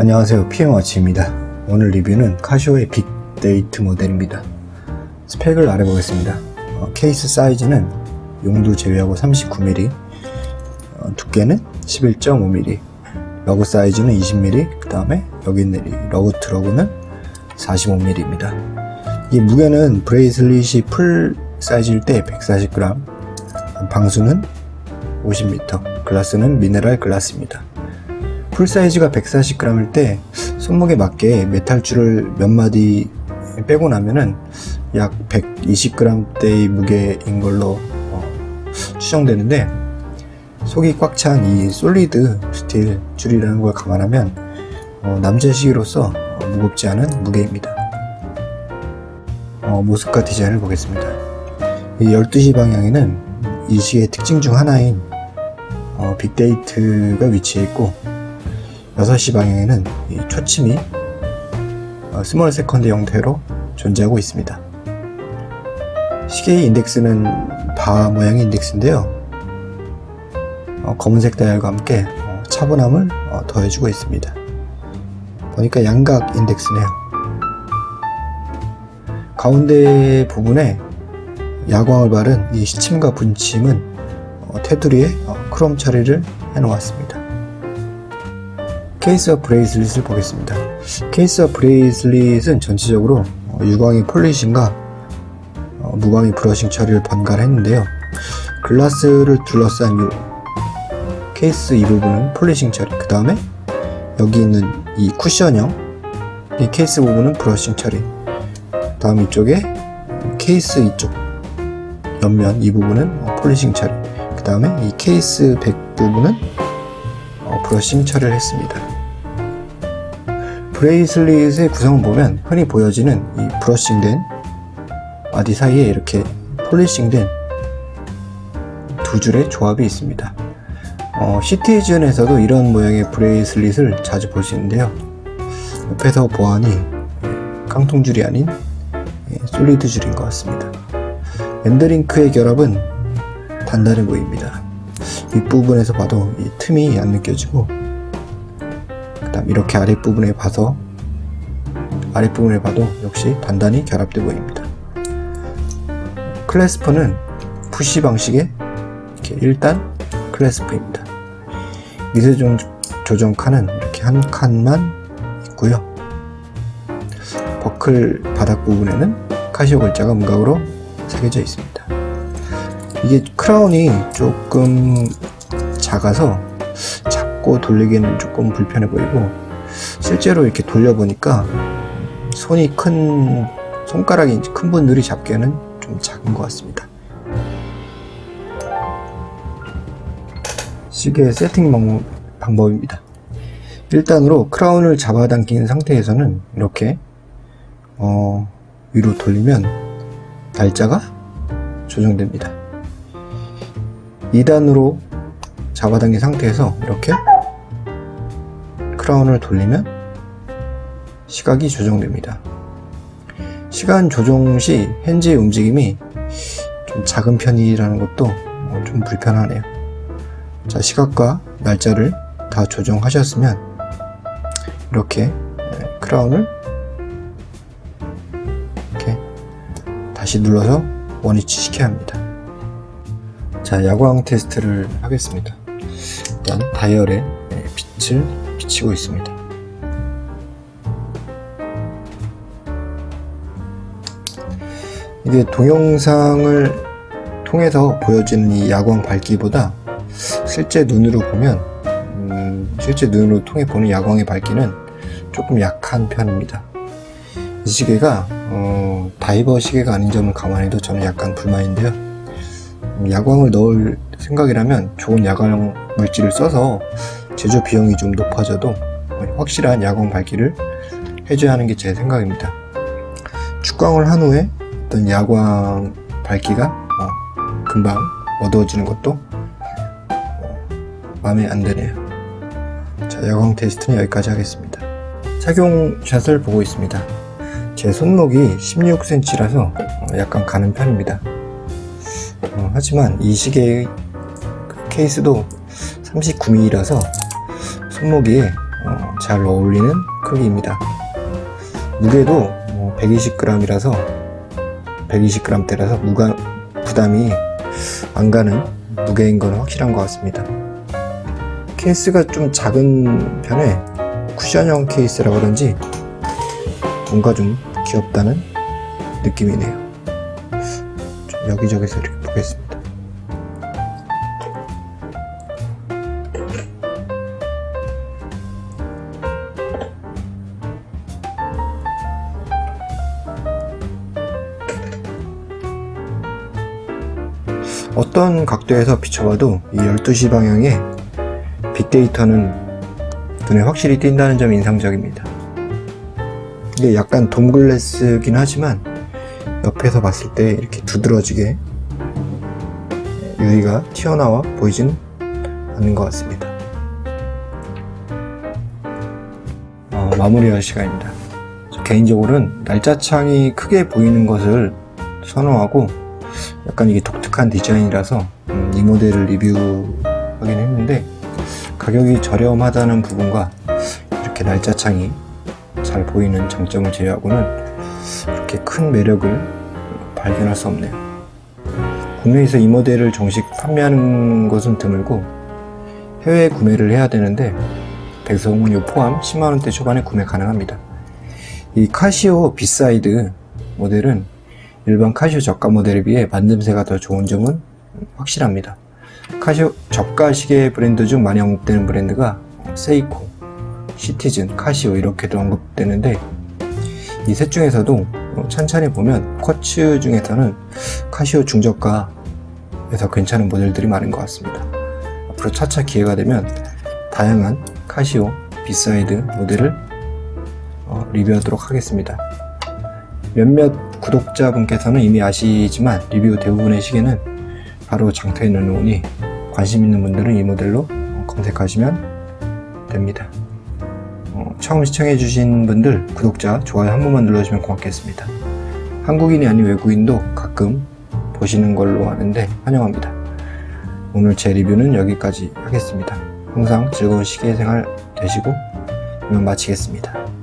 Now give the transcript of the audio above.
안녕하세요. PM워치입니다. 오늘 리뷰는 카시오의 Big Date 모델입니다. 스펙을 알아보겠습니다. 어, 케이스 사이즈는 용두 제외하고 39mm 어, 두께는 11.5mm lug 사이즈는 20mm 그 다음에 여기 있는 이 lug to lug는 45mm입니다. 이 무게는 bracelet이 full size일 때 140g 방수는 50m 글라스는 미네랄 글라스입니다 full size가 140g일 때 손목에 맞게 메탈줄을 몇 마디 빼고 나면은 약 120g대의 무게인 걸로 어, 추정되는데 속이 꽉 찬 이 solid steel 줄이라는 걸 감안하면 어, 남자 시계로서 어, 무겁지 않은 무게입니다. 어, 모습과 디자인을 보겠습니다. 이 12시 방향에는 이 시계의 특징 중 하나인 어, Big Date가 위치해 있고 6시 방향에는 이 초침이 어, small second 형태로 존재하고 있습니다. 시계의 인덱스는 바 모양의 인덱스인데요. 어, 검은색 다이얼과 함께 어, 차분함을 어, 더해주고 있습니다. 보니까 양각 인덱스네요. 가운데 부분에 야광을 바른 이 시침과 분침은 어, 테두리에 어, 크롬 처리를 해놓았습니다. 케이스와 bracelet을 보겠습니다. 케이스와 bracelet은 전체적으로 어, 유광이 polishing과 어, 무광이 brushing 처리를 번갈아 했는데요. 글라스를 둘러싼 이 케이스 이 부분은 polishing 처리 그 다음에 여기 있는 이 쿠션형 이 케이스 부분은 brushing 처리 다음 이쪽에 케이스 이쪽 옆면 이 부분은 어, polishing 처리 그 다음에 이 case back 부분은 어, brushing 처리를 했습니다 bracelet의 구성을 보면 흔히 보여지는 이 brushing된 body 사이에 이렇게 polishing된 두 줄의 조합이 있습니다. 어, 시티즌에서도 이런 모양의 bracelet을 자주 볼 수 있는데요. 옆에서 보아하니 깡통줄이 아닌 예, solid 줄인 것 같습니다. end link의 결합은 단단해 보입니다. 윗부분에서 봐도 이 틈이 안 느껴지고 그 다음 이렇게 아랫부분에 봐서 아랫부분에 봐도 역시 단단히 결합돼 보입니다. 클래스프는 푸시 방식의 이렇게 1단 클래스프입니다. 미세 조정 칸은 이렇게 한 칸만 있고요. 버클 바닥 부분에는 카시오 글자가 문각으로 새겨져 있습니다. 이게 크라운이 조금 작아서 잡고 돌리기는 조금 불편해 보이고 실제로 이렇게 돌려보니까 손이 큰 손가락이 큰 분들이 잡기에는 좀 작은 것 같습니다. 시계 세팅 방법입니다. 1단으로 크라운을 잡아당긴 상태에서는 이렇게 어, 위로 돌리면 날짜가 조정됩니다. 2단으로 잡아당긴 상태에서 이렇게 크라운을 돌리면 시각이 조정됩니다. 시간 조정 시 핸즈의 움직임이 좀 작은 편이라는 것도 좀 불편하네요. 자 시각과 날짜를 다 조정하셨으면 이렇게 크라운을 이렇게 다시 눌러서 원위치 시켜야 합니다. 자 야광 테스트를 하겠습니다 일단 다이얼에 빛을 비치고 있습니다. 이게 동영상을 통해서 보여지는 이 야광 밝기보다 실제 눈으로 보면 음, 실제 눈으로 통해 보는 야광의 밝기는 조금 약한 편입니다. 이 시계가 어, 다이버 시계가 아닌 점을 감안해도 저는 약간 불만인데요. 음, 야광을 넣을 생각이라면 좋은 야광 물질을 써서 제조 비용이 좀 높아져도 확실한 야광 밝기를 해줘야 하는 게 제 생각입니다. 축광을 한 후에 어떤 야광 밝기가 어, 금방 어두워지는 것도 마음에 안 드네요. 자 야광 테스트는 여기까지 하겠습니다. 착용샷을 보고 있습니다. 제 손목이 16cm라서 약간 가는 편입니다. 어, 하지만 이 시계의 케이스도 39mm라서 손목이 어, 잘 어울리는 크기입니다. 무게도 120g이라서 120g대라서 무가 부담이 안 가는 무게인 건 확실한 것 같습니다. 케이스가 좀 작은 편에 쿠션형 케이스라 그런지 뭔가 좀 귀엽다는 느낌이네요. 좀 여기저기서 이렇게 보겠습니다. 어떤 각도에서 비춰봐도 이 12시 방향의 빅데이터는 눈에 확실히 띈다는 점이 인상적입니다. 이게 약간 돔글래스긴 하지만 옆에서 봤을 때 이렇게 두드러지게 유리가 튀어나와 보이진 않는 것 같습니다. 어, 마무리할 시간입니다. 개인적으로는 날짜창이 크게 보이는 것을 선호하고 약간 이게 독특한 디자인이라서 음, 이 모델을 리뷰하긴 했는데 가격이 저렴하다는 부분과 이렇게 날짜창이 잘 보이는 장점을 제외하고는 그렇게 큰 매력을 발견할 수 없네요. 국내에서 이 모델을 정식 판매하는 것은 드물고 해외 구매를 해야 되는데 배송료 포함 10만원대 초반에 구매 가능합니다. 이 카시오 Beside 모델은 일반 카시오 저가 모델에 비해 만듦새가 더 좋은 점은 확실합니다. 카시오 저가 시계 브랜드 중 많이 언급되는 브랜드가 세이코, 시티즌, 카시오 이렇게도 언급되는데 이 셋 중에서도 찬찬히 보면 quartz 중에서는 카시오 중저가에서 괜찮은 모델들이 많은 것 같습니다. 앞으로 차차 기회가 되면 다양한 카시오 Beside 모델을 어, 리뷰하도록 하겠습니다. 몇몇 구독자분께서는 이미 아시지만 리뷰 대부분의 시계는 바로 장터에 넣어놓으니 관심 있는 분들은 이 모델로 검색하시면 됩니다. 어, 처음 시청해주신 분들 구독자 좋아요 한 번만 눌러주시면 고맙겠습니다. 한국인이 아닌 외국인도 가끔 보시는 걸로 아는데 환영합니다. 오늘 제 리뷰는 여기까지 하겠습니다. 항상 즐거운 시계 생활 되시고 이만 마치겠습니다.